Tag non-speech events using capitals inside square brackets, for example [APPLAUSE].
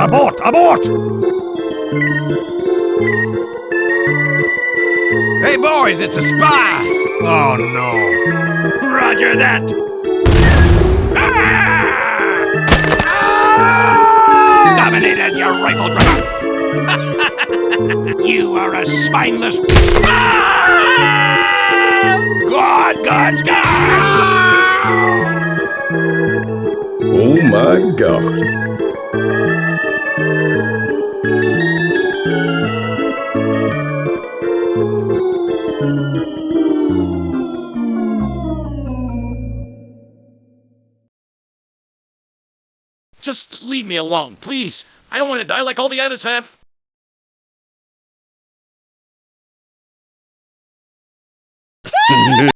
Abort! Abort! Hey boys, it's a spy! Oh no. Roger that! Ah! Dominated, you rifle drummer! [LAUGHS] you are a spineless... [LAUGHS] God, God's God! Oh my god. Just leave me alone, please. I don't want to die like all the others have. [LAUGHS]